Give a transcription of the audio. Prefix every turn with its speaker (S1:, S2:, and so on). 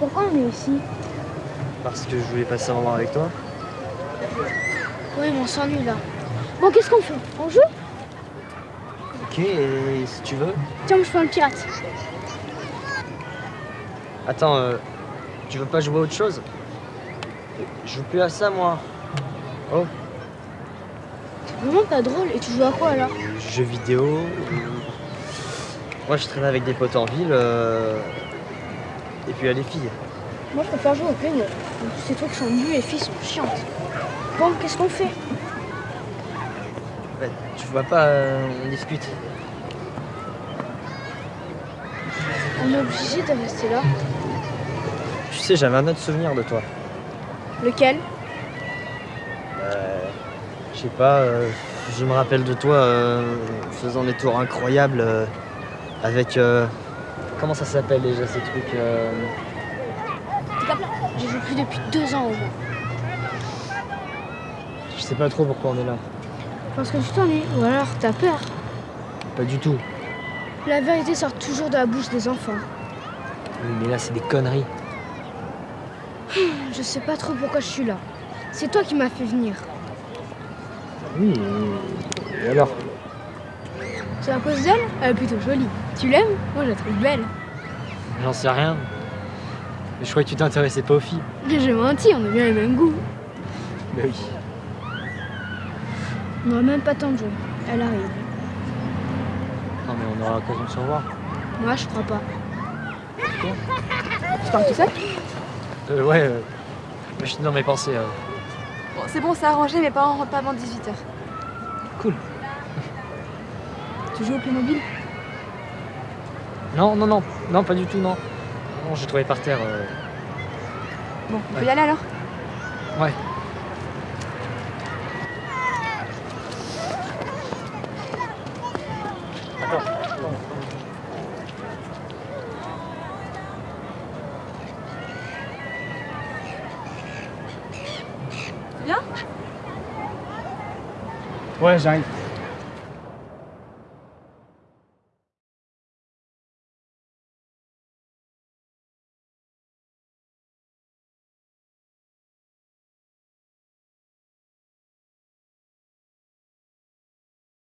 S1: pourquoi on est ici
S2: Parce que je voulais passer un moment avec toi.
S1: Oui, mais on s'ennuie là. Bon, qu'est-ce qu'on fait? On joue?
S2: Ok, et si tu veux.
S1: Tiens, je fais un pirate.
S2: Attends, euh, tu veux pas jouer à autre chose? Je joue plus à ça, moi. Oh,
S1: C'est vraiment pas drôle. Et tu joues à quoi alors?
S2: Jeux vidéo. Moi, je traîne avec des potes en ville. euh, Et puis, il y a les filles.
S1: Moi, je préfère jouer au Playmobil. Ces trucs sont nus et les filles sont chiantes. Bon, qu'est-ce qu'on fait?
S2: Ouais, tu vois pas, euh, on discute.
S1: On est obligé de rester là.
S2: Tu sais, j'avais un autre souvenir de toi.
S1: Lequel?
S2: Euh, je sais pas, euh, je me rappelle de toi faisant des tours incroyables avec. Comment ça s'appelle déjà ces trucs euh,
S1: J'ai joué plus depuis deux ans au moins.
S2: Je sais pas trop pourquoi on est là.
S1: Parce que tu t'ennuies. Ou alors t'as peur.
S2: Pas du tout.
S1: La vérité sort toujours de la bouche des enfants.
S2: Oui, mais là, c'est des conneries.
S1: Je sais pas trop pourquoi je suis là. C'est toi qui m'as fait venir.
S2: Oui, et alors?
S1: C'est à cause d'elle Elle est plutôt jolie. Tu l'aimes Moi, je la trouve belle.
S2: J'en sais rien. Mais je croyais que tu t'intéressais pas aux filles.
S1: J'ai menti, on a bien les mêmes goûts.
S2: Bah oui.
S1: On n'aura même pas tant de jouer. Elle arrive.
S2: Non, mais on aura l'occasion de se revoir.
S1: Moi, je crois pas. Tu parles tout seul
S2: Euh, ouais, euh, je suis dans mes pensées. euh.
S3: Bon, c'est bon, c'est arrangé, mes parents rentrent pas avant 18h.
S2: Cool.
S3: Tu joues au Playmobil
S2: Non, non, non, non, pas du tout, non. Non, j'ai trouvé par terre. euh.
S3: Bon, on peut
S2: Ouais.
S3: y aller alors?
S2: Ouais.
S3: Viens
S2: Ouais, j'arrive.